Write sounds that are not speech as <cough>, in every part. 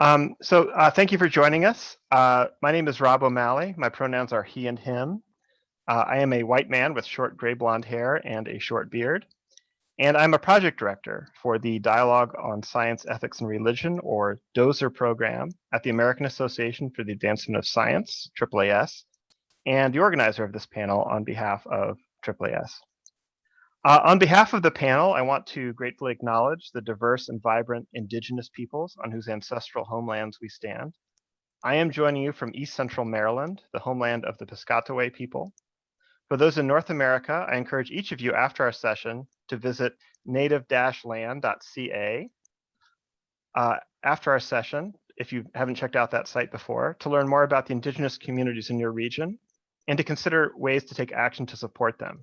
Um, so uh, thank you for joining us. Uh, my name is Rob O'Malley. My pronouns are he and him. Uh, I am a white man with short gray blonde hair and a short beard. And I'm a project director for the Dialogue on Science, Ethics, and Religion, or DOSER program at the American Association for the Advancement of Science, AAAS, and the organizer of this panel on behalf of AAAS. Uh, on behalf of the panel, I want to gratefully acknowledge the diverse and vibrant indigenous peoples on whose ancestral homelands we stand. I am joining you from East Central Maryland, the homeland of the Piscataway people. For those in North America, I encourage each of you after our session to visit native-land.ca uh, after our session, if you haven't checked out that site before, to learn more about the indigenous communities in your region and to consider ways to take action to support them.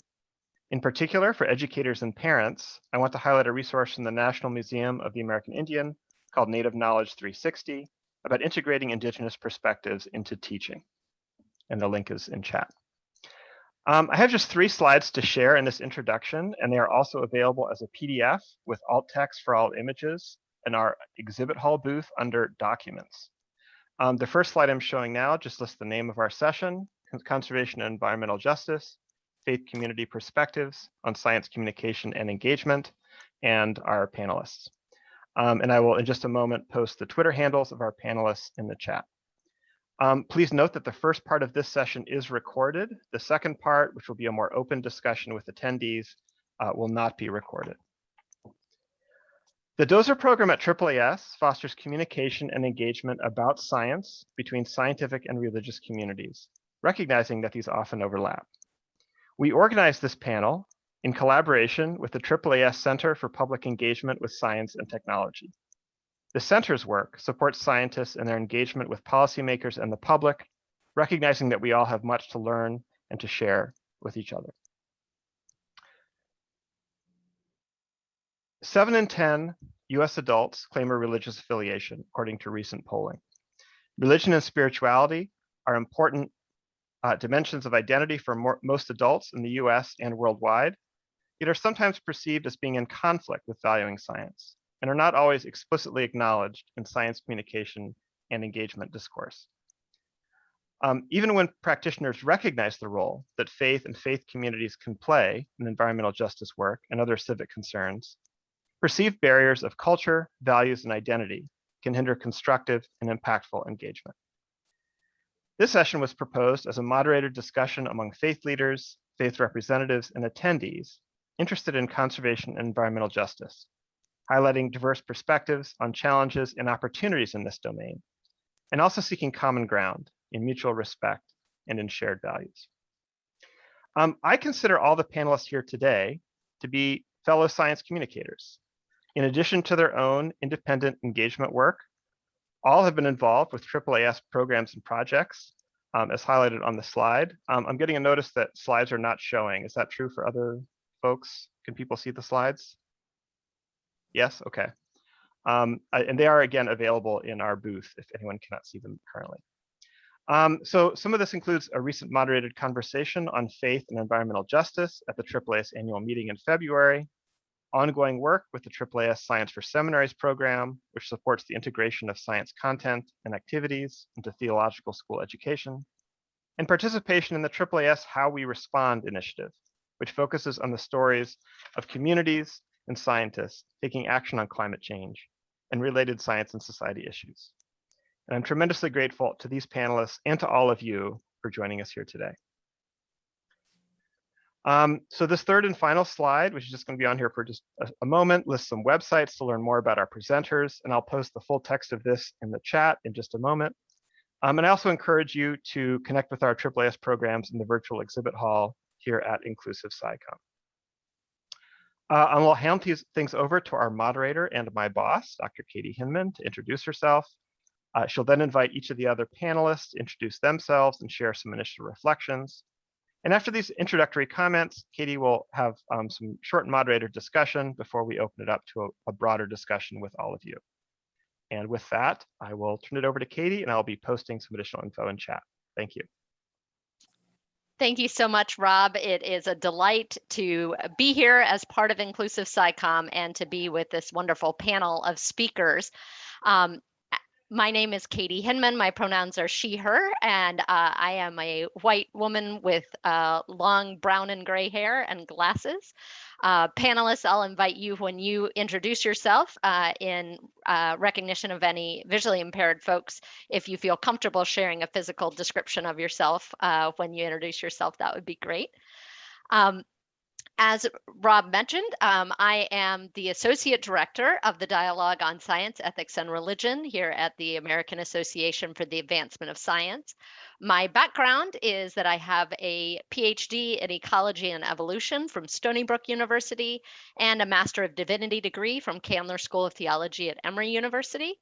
In particular, for educators and parents, I want to highlight a resource from the National Museum of the American Indian called Native Knowledge 360 about integrating Indigenous perspectives into teaching. And the link is in chat. Um, I have just three slides to share in this introduction, and they are also available as a PDF with alt text for all images in our exhibit hall booth under documents. Um, the first slide I'm showing now just lists the name of our session, Conservation and Environmental Justice, faith community perspectives on science communication and engagement, and our panelists. Um, and I will, in just a moment, post the Twitter handles of our panelists in the chat. Um, please note that the first part of this session is recorded. The second part, which will be a more open discussion with attendees, uh, will not be recorded. The DoSER program at AAAS fosters communication and engagement about science between scientific and religious communities, recognizing that these often overlap. We organized this panel in collaboration with the AAAS Center for Public Engagement with Science and Technology. The center's work supports scientists in their engagement with policymakers and the public, recognizing that we all have much to learn and to share with each other. Seven in 10 US adults claim a religious affiliation, according to recent polling. Religion and spirituality are important uh, dimensions of identity for more, most adults in the US and worldwide, yet are sometimes perceived as being in conflict with valuing science and are not always explicitly acknowledged in science communication and engagement discourse. Um, even when practitioners recognize the role that faith and faith communities can play in environmental justice work and other civic concerns, perceived barriers of culture, values, and identity can hinder constructive and impactful engagement. This session was proposed as a moderated discussion among faith leaders, faith representatives, and attendees interested in conservation and environmental justice, highlighting diverse perspectives on challenges and opportunities in this domain, and also seeking common ground in mutual respect and in shared values. Um, I consider all the panelists here today to be fellow science communicators. In addition to their own independent engagement work, all have been involved with AAAS programs and projects, um, as highlighted on the slide. Um, I'm getting a notice that slides are not showing. Is that true for other folks? Can people see the slides? Yes, okay. Um, and they are again available in our booth if anyone cannot see them currently. Um, so some of this includes a recent moderated conversation on faith and environmental justice at the AAAS annual meeting in February, ongoing work with the AAAS Science for Seminaries program, which supports the integration of science content and activities into theological school education, and participation in the AAAS How We Respond initiative, which focuses on the stories of communities and scientists taking action on climate change and related science and society issues. And I'm tremendously grateful to these panelists and to all of you for joining us here today. Um, so this third and final slide, which is just going to be on here for just a, a, moment, lists some websites to learn more about our presenters, and I'll post the full text of this in the chat in just a moment. Um, and I also encourage you to connect with our AAAS programs in the virtual exhibit hall here at Inclusive SciComm. Uh, I will hand these things over to our moderator and my boss, Dr. Katie Hinman, to introduce herself. Uh, she'll then invite each of the other panelists to introduce themselves and share some initial reflections. And after these introductory comments, Katie will have um, some short moderator discussion before we open it up to a, a broader discussion with all of you. And with that, I will turn it over to Katie and I'll be posting some additional info in chat. Thank you. Thank you so much, Rob. It is a delight to be here as part of Inclusive SciComm and to be with this wonderful panel of speakers. Um, my name is Katie Hinman. My pronouns are she, her, and uh, I am a white woman with uh, long brown and gray hair and glasses. Uh, panelists, I'll invite you when you introduce yourself uh, in uh, recognition of any visually impaired folks. If you feel comfortable sharing a physical description of yourself uh, when you introduce yourself, that would be great. Um, as Rob mentioned, um, I am the Associate Director of the Dialogue on Science, Ethics, and Religion here at the American Association for the Advancement of Science. My background is that I have a PhD in Ecology and Evolution from Stony Brook University and a Master of Divinity degree from Candler School of Theology at Emory University.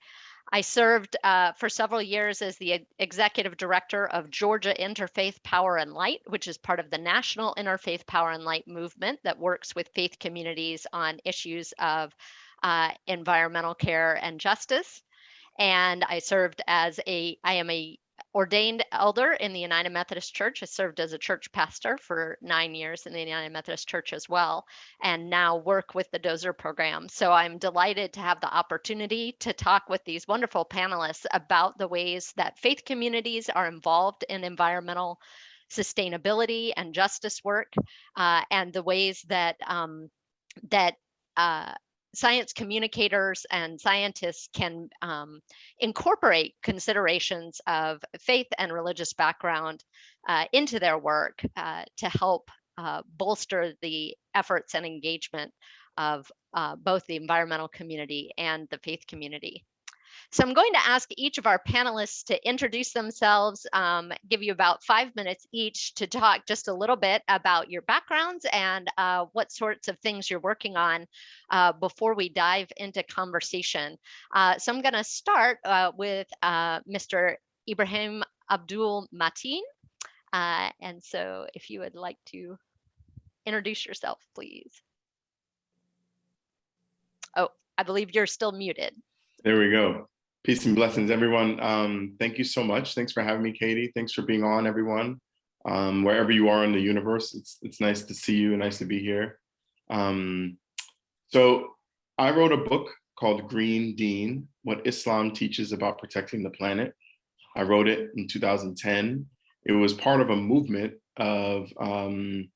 I served uh, for several years as the executive director of Georgia Interfaith Power and Light, which is part of the National Interfaith Power and Light movement that works with faith communities on issues of uh, environmental care and justice. And I served as a, I am a ordained elder in the United Methodist Church. I served as a church pastor for nine years in the United Methodist Church as well, and now work with the DoSER program. So I'm delighted to have the opportunity to talk with these wonderful panelists about the ways that faith communities are involved in environmental sustainability and justice work, uh, and the ways that um, that uh, science communicators and scientists can um, incorporate considerations of faith and religious background uh, into their work uh, to help uh, bolster the efforts and engagement of uh, both the environmental community and the faith community. So I'm going to ask each of our panelists to introduce themselves, um, give you about five minutes each to talk just a little bit about your backgrounds and uh, what sorts of things you're working on uh, before we dive into conversation. Uh, so I'm going to start uh, with uh, Mr. Ibrahim Abdul-Matin. Uh, and so if you would like to introduce yourself, please. Oh, I believe you're still muted. There we go. Peace and blessings, everyone. Um, thank you so much. Thanks for having me, Katie. Thanks for being on, everyone. Um, wherever you are in the universe, it's it's nice to see you. Nice to be here. Um, so I wrote a book called Green Deen, What Islam Teaches About Protecting the Planet. I wrote it in 2010. It was part of a movement of um,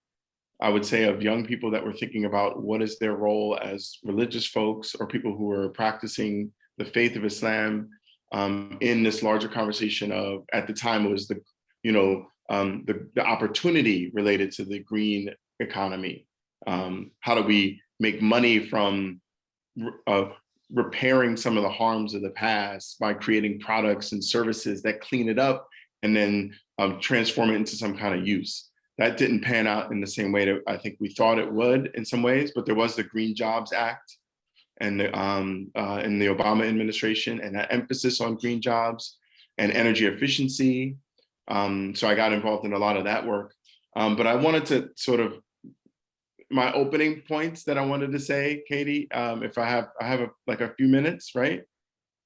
I would say of young people that were thinking about what is their role as religious folks or people who are practicing the faith of Islam um, in this larger conversation of, at the time, it was the, you know, um, the, the opportunity related to the green economy. Um, how do we make money from uh, repairing some of the harms of the past by creating products and services that clean it up and then um, transform it into some kind of use? That didn't pan out in the same way that I think we thought it would in some ways, but there was the Green Jobs Act and the, um, uh, in the Obama administration and that emphasis on green jobs and energy efficiency. Um, so I got involved in a lot of that work. Um, but I wanted to sort of my opening points that I wanted to say, Katie, um, if I have I have a, like a few minutes, right?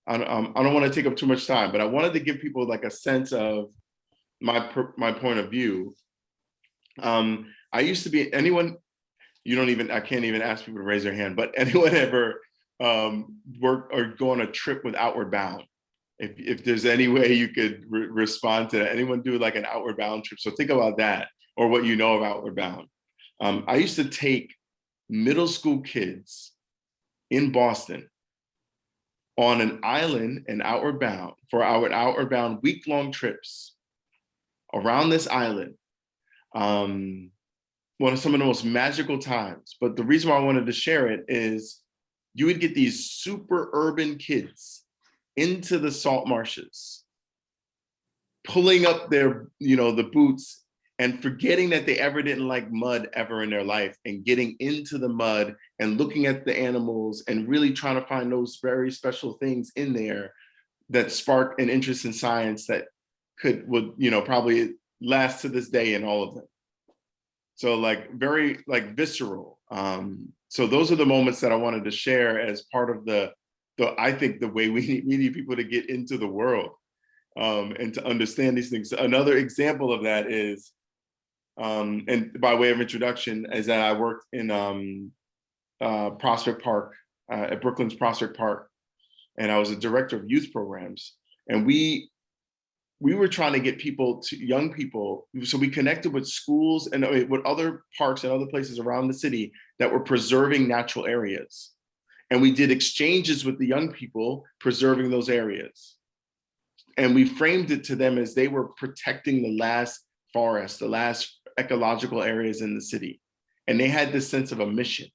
I, um, I don't want to take up too much time, but I wanted to give people like a sense of my my point of view. Um, I used to be anyone you don't even, I can't even ask people to raise their hand, but <laughs> anyone ever um, work or go on a trip with Outward Bound? If, if there's any way you could re respond to that, anyone do like an Outward Bound trip? So think about that or what you know of Outward Bound. Um, I used to take middle school kids in Boston on an island and Outward Bound for our Outward Bound week-long trips around this island. Um, one of some of the most magical times. But the reason why I wanted to share it is you would get these super urban kids into the salt marshes, pulling up their, you know, the boots and forgetting that they ever didn't like mud ever in their life and getting into the mud and looking at the animals and really trying to find those very special things in there that spark an interest in science that could would you know probably last to this day in all of them so like very like visceral. Um, so those are the moments that I wanted to share as part of the, the I think the way <laughs> we need, we need people to get into the world um, and to understand these things. Another example of that is, um, and by way of introduction, is that I worked in um, uh, Prospect Park, uh, at Brooklyn's Prospect Park, and I was a director of youth programs. And we we were trying to get people to young people. So we connected with schools and uh, with other parks and other places around the city that were preserving natural areas. And we did exchanges with the young people preserving those areas. And we framed it to them as they were protecting the last forest, the last ecological areas in the city. And they had this sense of a mission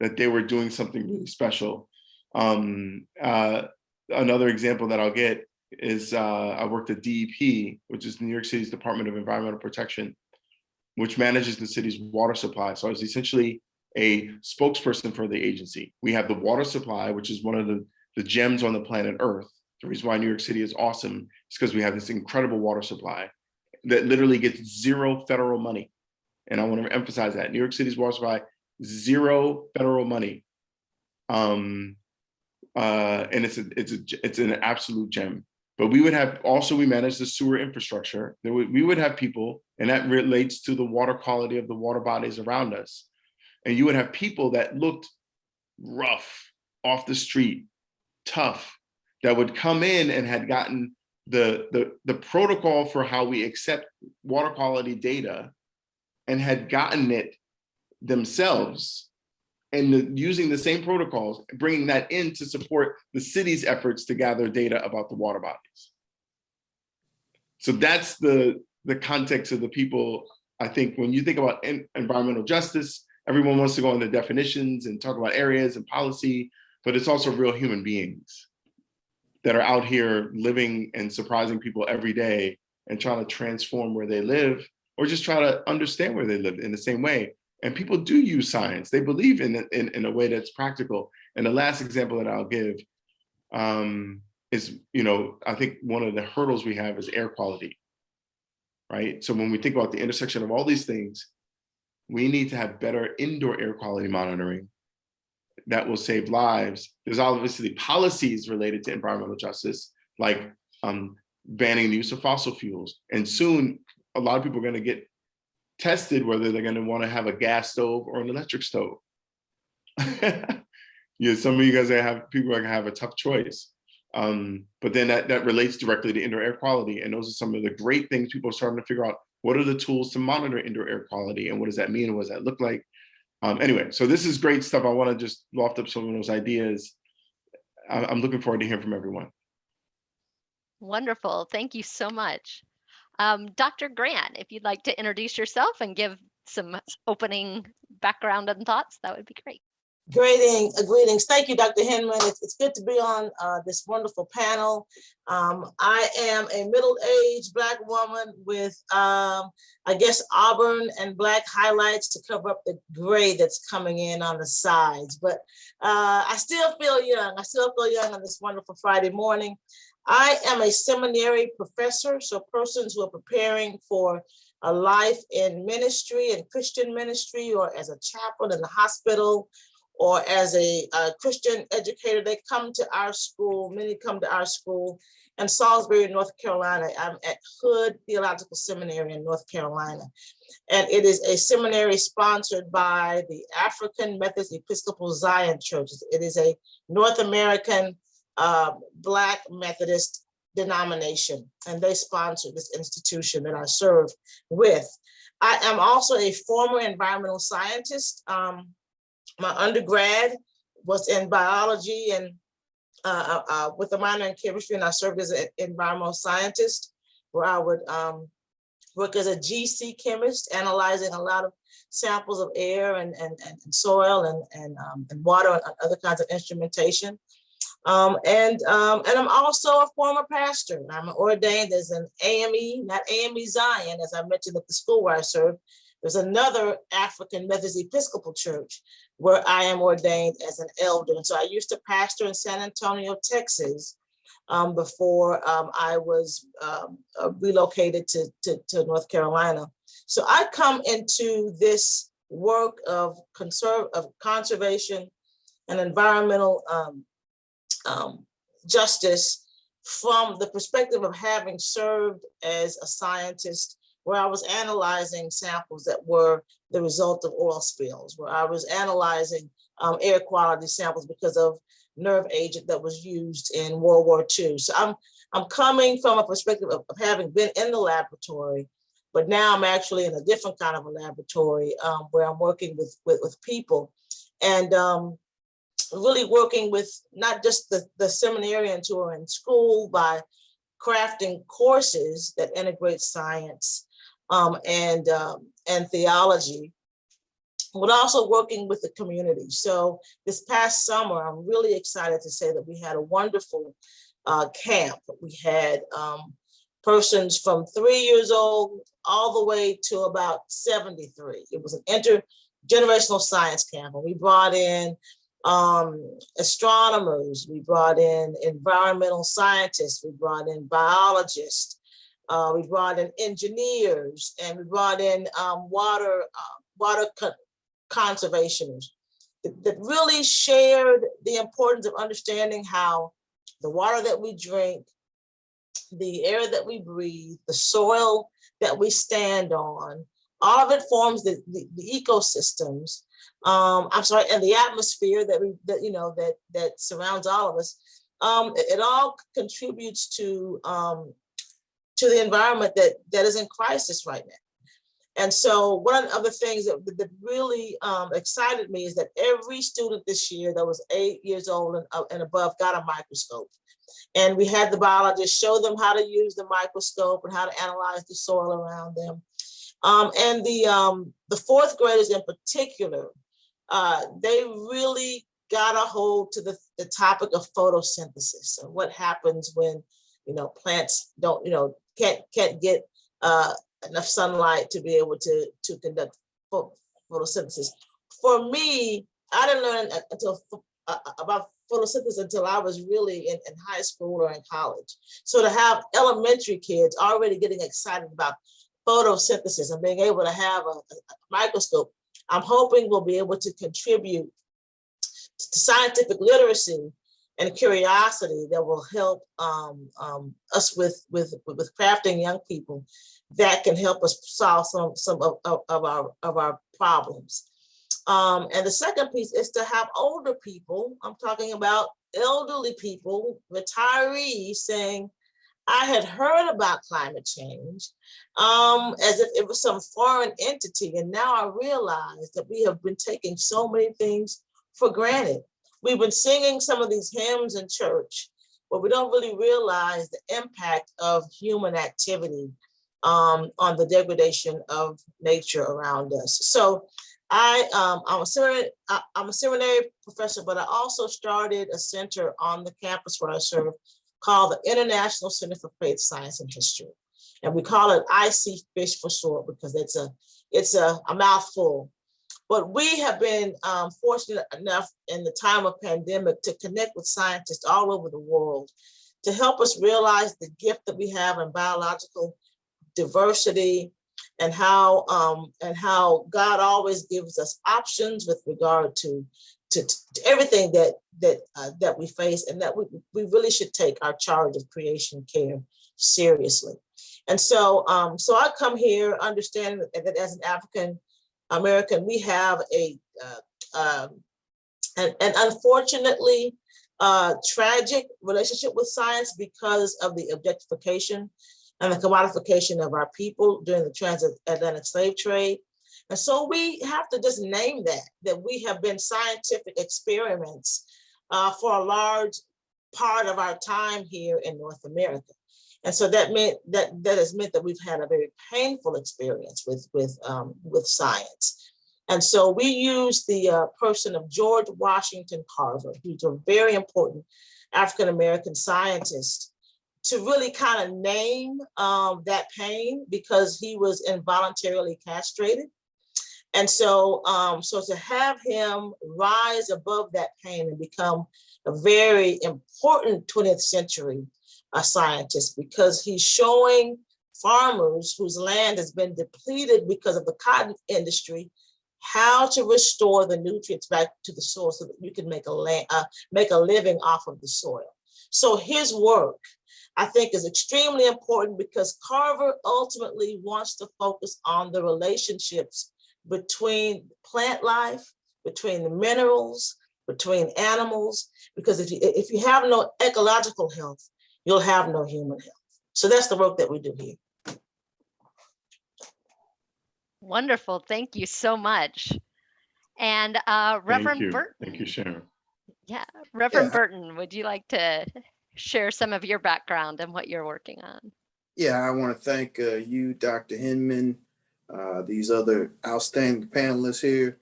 that they were doing something really special. Um, uh, another example that I'll get is uh, I worked at DEP, which is New York City's Department of Environmental Protection, which manages the city's water supply. So I was essentially a spokesperson for the agency. We have the water supply, which is one of the, the gems on the planet Earth. The reason why New York City is awesome is because we have this incredible water supply that literally gets zero federal money. And I want to emphasize that New York City's water supply, zero federal money. Um, uh, and it's a, it's a, it's an absolute gem. But we would have also we manage the sewer infrastructure. There would, we would have people, and that relates to the water quality of the water bodies around us. And you would have people that looked rough off the street, tough, that would come in and had gotten the, the, the protocol for how we accept water quality data and had gotten it themselves and the, using the same protocols, bringing that in to support the city's efforts to gather data about the water bodies. So that's the, the context of the people. I think when you think about en environmental justice, everyone wants to go into definitions and talk about areas and policy, but it's also real human beings that are out here living and surprising people every day and trying to transform where they live or just try to understand where they live in the same way. And people do use science. They believe in it in, in a way that's practical. And the last example that I'll give um, is, you know, I think one of the hurdles we have is air quality, right? So when we think about the intersection of all these things, we need to have better indoor air quality monitoring that will save lives. There's obviously policies related to environmental justice, like um, banning the use of fossil fuels. And soon, a lot of people are going to get tested whether they're going to want to have a gas stove or an electric stove. <laughs> yeah, some of you guys have people are going to have a tough choice. Um, but then that, that relates directly to indoor air quality. And those are some of the great things people are starting to figure out. What are the tools to monitor indoor air quality and what does that mean? And what does that look like? Um, anyway, so this is great stuff. I want to just loft up some of those ideas. I'm looking forward to hearing from everyone. Wonderful. Thank you so much. Um, Dr. Grant, if you'd like to introduce yourself and give some opening background and thoughts, that would be great. Greeting, uh, greetings. Thank you, Dr. Hinman. It's, it's good to be on uh, this wonderful panel. Um, I am a middle-aged Black woman with, um, I guess, auburn and black highlights to cover up the gray that's coming in on the sides. But uh, I still feel young. I still feel young on this wonderful Friday morning. I am a seminary professor, so persons who are preparing for a life in ministry and Christian ministry or as a chaplain in the hospital or as a, a, Christian educator, they come to our school, many come to our school in Salisbury, North Carolina. I'm at Hood Theological Seminary in North Carolina. And it is a seminary sponsored by the African Methodist Episcopal Zion Churches. It is a North American uh, Black Methodist denomination, and they sponsor this institution that I serve with. I am also a former environmental scientist. Um, my undergrad was in biology and uh, uh, uh, with a minor in chemistry, and I served as an environmental scientist, where I would um, work as a GC chemist, analyzing a lot of samples of air and, and, and soil and, and, um, and water and other kinds of instrumentation. Um, and, um, and I'm also a former pastor. I'm ordained as an AME, not AME Zion, as I mentioned at the school where I served. There's another African Methodist Episcopal Church where I am ordained as an elder. And so I used to pastor in San Antonio, Texas, um, before um, I was um, uh, relocated to, to, to, North Carolina. So I come into this work of, conserve, of conservation and environmental um, justice from the perspective of having served as a scientist where I was analyzing samples that were the result of oil spills, where I was analyzing um, air quality samples because of nerve agent that was used in World War II. So I'm, I'm coming from a perspective of, of having been in the laboratory, but now I'm actually in a different kind of a laboratory um, where I'm working with, with, with people and um, really working with not just the, the seminarians who are in school by crafting courses that integrate science um, and, um, and theology, but also working with the community. So this past summer, I'm really excited to say that we had a wonderful uh, camp. We had um, persons from three years old all the way to about 73. It was an intergenerational science camp, and we brought in um, astronomers, we brought in environmental scientists, we brought in biologists, uh, we brought in engineers, and we brought in um, water uh, water co conservationists that, that really shared the importance of understanding how the water that we drink, the air that we breathe, the soil that we stand on, all of it forms the, the, the ecosystems. Um, I'm sorry, and the atmosphere that we, that you know, that that surrounds all of us. Um, it, it all contributes to um, to the environment that that is in crisis right now. And so one of the things that, that really um, excited me is that every student this year that was eight years old and, uh, and above got a microscope. And we had the biologists show them how to use the microscope and how to analyze the soil around them. Um, and the, um, the fourth graders in particular, uh, they really got a hold to the, the topic of photosynthesis and what happens when, you know, plants don't, you know, can't, can't get uh, enough sunlight to be able to, to conduct photosynthesis. For me, I didn't learn until uh, about photosynthesis until I was really in, in high school or in college. So to have elementary kids already getting excited about photosynthesis and being able to have a, a microscope, I'm hoping we'll be able to contribute to scientific literacy and curiosity that will help um, um, us with, with, with crafting young people that can help us solve some, some of, of, of our, of our problems. Um, and the second piece is to have older people, I'm talking about elderly people, retirees saying, I had heard about climate change um, as if it was some foreign entity. And now I realize that we have been taking so many things for granted. We've been singing some of these hymns in church, but we don't really realize the impact of human activity um, on the degradation of nature around us. So I, um, I'm, a seminary, I'm a seminary professor, but I also started a center on the campus where I serve called the International Center for Faith, Science, and History. And we call it IC Fish for short because it's a, it's a, a mouthful. But we have been um, fortunate enough in the time of pandemic to connect with scientists all over the world to help us realize the gift that we have in biological diversity and how um, and how God always gives us options with regard to to, to everything that that uh, that we face and that we, we really should take our charge of creation care seriously. And so um, so I come here understanding that as an African American, we have a uh, um, and, and unfortunately uh, tragic relationship with science because of the objectification and the commodification of our people during the transatlantic slave trade. And so we have to just name that, that we have been scientific experiments uh, for a large part of our time here in North America. And so that meant that that has meant that we've had a very painful experience with with um, with science. And so we use the uh, person of George Washington Carver, who's a very important African American scientist to really kind of name um, that pain because he was involuntarily castrated. And so, um, so to have him rise above that pain and become a very important 20th century uh, scientist because he's showing farmers whose land has been depleted because of the cotton industry how to restore the nutrients back to the soil so that you can make a land, uh, make a living off of the soil. So his work I think is extremely important because Carver ultimately wants to focus on the relationships between plant life, between the minerals, between animals, because if you, if you have no ecological health, you'll have no human health. So that's the work that we do here. Wonderful. Thank you so much. And uh, Reverend you. Burton, Thank you, Sharon. yeah, Reverend Yeah. Burton, would you like to share some of your background and what you're working on? Yeah, I want to thank uh, you, Dr. Hinman, uh, these other outstanding panelists here,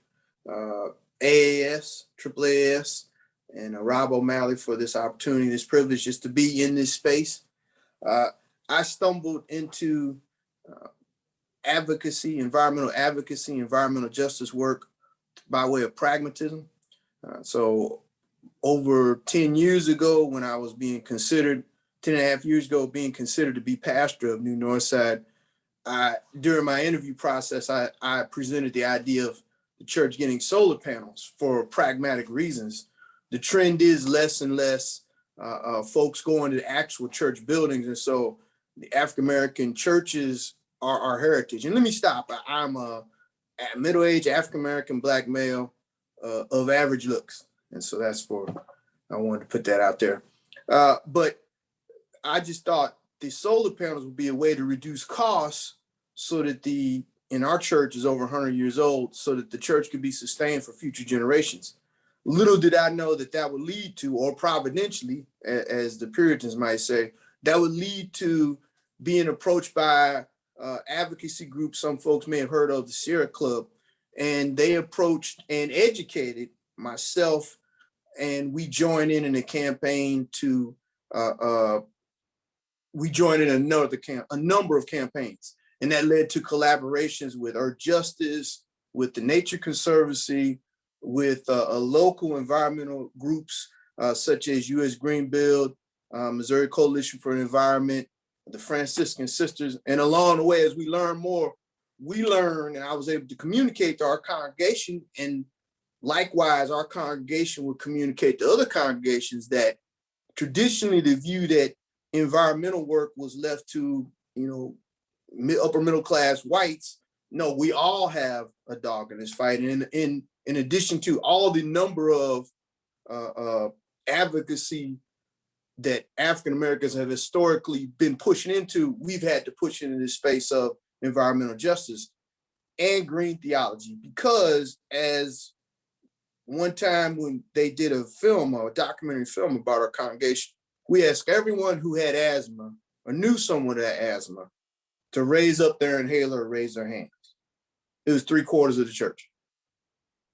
uh, AAS, AAAS, and uh, Rob O'Malley for this opportunity, this privilege just to be in this space. Uh, I stumbled into uh, advocacy, environmental advocacy, environmental justice work by way of pragmatism. Uh, so over 10 years ago, when I was being considered 10 and a half years ago, being considered to be pastor of New Northside, I, during my interview process, I, I presented the idea of the church getting solar panels for pragmatic reasons. The trend is less and less uh, uh, folks going to actual church buildings. And so the African-American churches are our heritage. And let me stop. I- I'm a, a middle-aged African-American black male uh, of average looks. And so that's for, I wanted to put that out there. Uh, but I just thought the solar panels would be a way to reduce costs so that the, in our church is over 100 years old, so that the church could be sustained for future generations. Little did I know that that would lead to, or providentially, as the Puritans might say, that would lead to being approached by uh, advocacy groups some folks may have heard of, the Sierra Club, and they approached and educated myself, and we joined in in a campaign to uh, uh, we joined in another camp, a number of campaigns, and that led to collaborations with Earthjustice, with the Nature Conservancy, with uh, local environmental groups uh, such as U.S. Green Build, uh, Missouri Coalition for Environment, the Franciscan Sisters, and along the way, as we learn more, we learn, and I was able to communicate to our congregation, and likewise, our congregation would communicate to other congregations that traditionally the view that environmental work was left to, you know, upper middle class whites. No, we all have a dog in this fight. And in, in, in addition to all the number of uh, uh, advocacy that African Americans have historically been pushing into, we've had to push into this space of environmental justice and green theology because as one time when they did a film a documentary film about our congregation, we asked everyone who had asthma or knew someone that asthma to raise up their inhaler or raise their hands. It was three quarters of the church,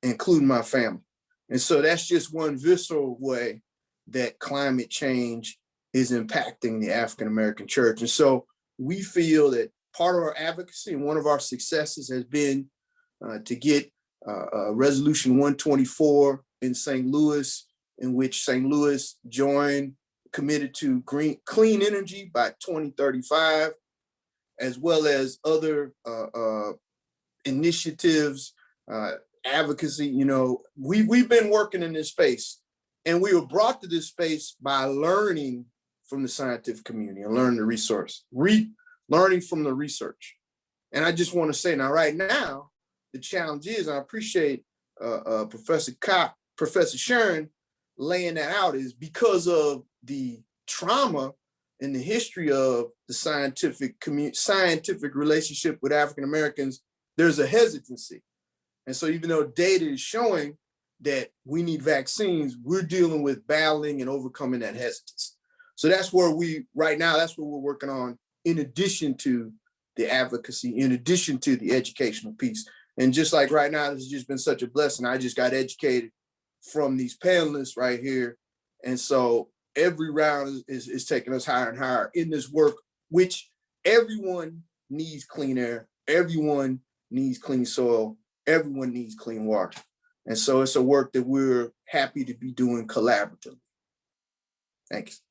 including my family. And so that's just one visceral way that climate change is impacting the African-American church. And so we feel that part of our advocacy and one of our successes has been uh, to get uh, uh, Resolution 124 in St. Louis, in which St. Louis joined, committed to green, clean energy by 2035, as well as other uh, uh, initiatives, uh, advocacy. You know, we, we've been working in this space and we were brought to this space by learning from the scientific community and learning the resource, re learning from the research. And I just want to say now, right now, the challenge is, I appreciate uh, uh, Professor Kopp, Professor Sharon laying that out is because of the trauma in the history of the scientific community, scientific relationship with African Americans, there's a hesitancy. And so even though data is showing that we need vaccines, we're dealing with battling and overcoming that hesitance. So that's where we, right now, that's what we're working on in addition to the advocacy, in addition to the educational piece. And just like right now, this has just been such a blessing. I just got educated from these panelists right here. And so every round is, is, is taking us higher and higher in this work, which everyone needs clean air, everyone needs clean soil, everyone needs clean water. And so it's a work that we're happy to be doing collaboratively. Thanks.